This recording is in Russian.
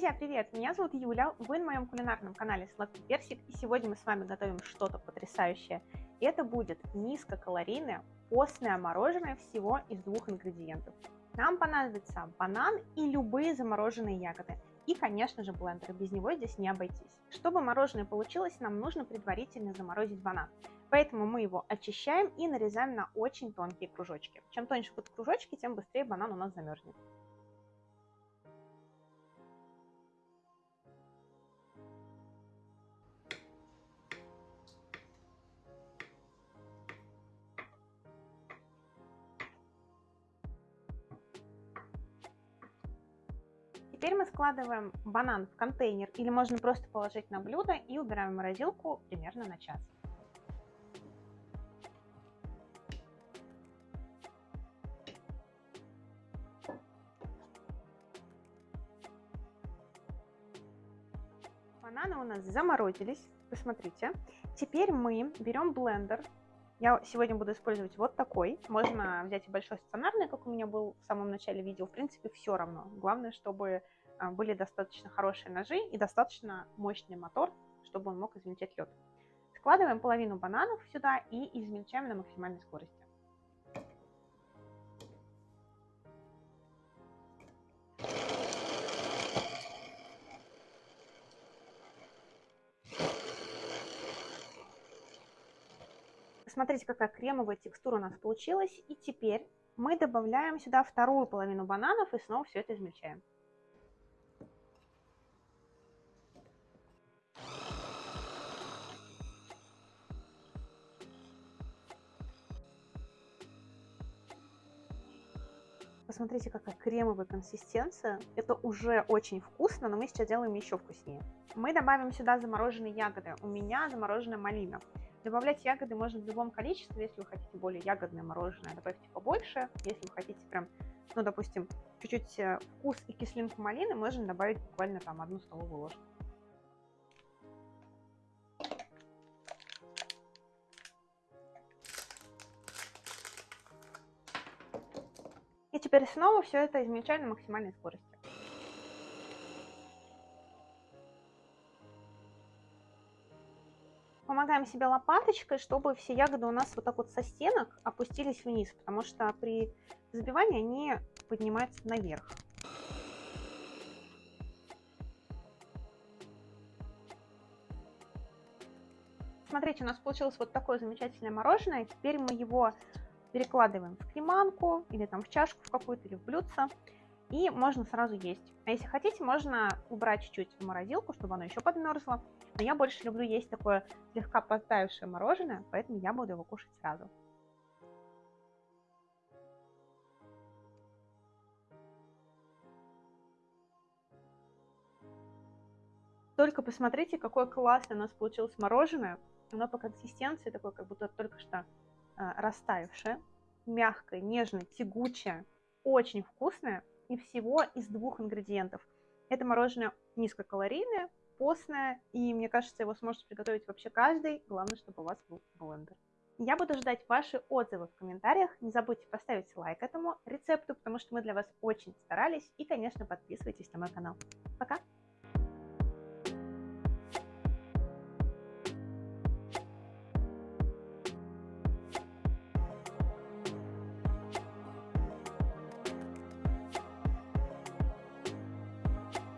Друзья, привет! Меня зовут Юля, вы на моем кулинарном канале Сладкий Персик, и сегодня мы с вами готовим что-то потрясающее. Это будет низкокалорийное постное мороженое всего из двух ингредиентов. Нам понадобится банан и любые замороженные ягоды. И, конечно же, блендер, без него здесь не обойтись. Чтобы мороженое получилось, нам нужно предварительно заморозить банан. Поэтому мы его очищаем и нарезаем на очень тонкие кружочки. Чем тоньше будут кружочки, тем быстрее банан у нас замерзнет. Теперь мы складываем банан в контейнер или можно просто положить на блюдо и убираем в морозилку примерно на час. Бананы у нас заморозились, посмотрите. Теперь мы берем блендер. Я сегодня буду использовать вот такой. Можно взять и большой стационарный, как у меня был в самом начале видео. В принципе, все равно. Главное, чтобы а, были достаточно хорошие ножи и достаточно мощный мотор, чтобы он мог измельчать лед. Складываем половину бананов сюда и измельчаем на максимальной скорости. Смотрите, какая кремовая текстура у нас получилась. И теперь мы добавляем сюда вторую половину бананов и снова все это измельчаем. Посмотрите, какая кремовая консистенция. Это уже очень вкусно, но мы сейчас делаем еще вкуснее. Мы добавим сюда замороженные ягоды. У меня замороженная малина. Добавлять ягоды можно в любом количестве. Если вы хотите более ягодное мороженое, добавьте побольше. Если вы хотите прям, ну, допустим, чуть-чуть э, вкус и кислинку малины, можно добавить буквально там одну столовую ложку. И теперь снова все это измельчаем на максимальной скорости. Помогаем себе лопаточкой, чтобы все ягоды у нас вот так вот со стенок опустились вниз, потому что при взбивании они поднимаются наверх. Смотрите, у нас получилось вот такое замечательное мороженое. Теперь мы его перекладываем в креманку или там в чашку в какую-то или в блюдце. И можно сразу есть. А если хотите, можно убрать чуть-чуть в морозилку, чтобы оно еще подмерзло. Но я больше люблю есть такое слегка подтаявшее мороженое, поэтому я буду его кушать сразу. Только посмотрите, какое классное у нас получилось мороженое. Оно по консистенции такое, как будто только что э, растаявшее. Мягкое, нежное, тягучее. Очень вкусное. И всего из двух ингредиентов. Это мороженое низкокалорийное, постное, и мне кажется, его сможет приготовить вообще каждый. Главное, чтобы у вас был блендер. Я буду ждать ваши отзывы в комментариях. Не забудьте поставить лайк этому рецепту, потому что мы для вас очень старались. И, конечно, подписывайтесь на мой канал. Пока!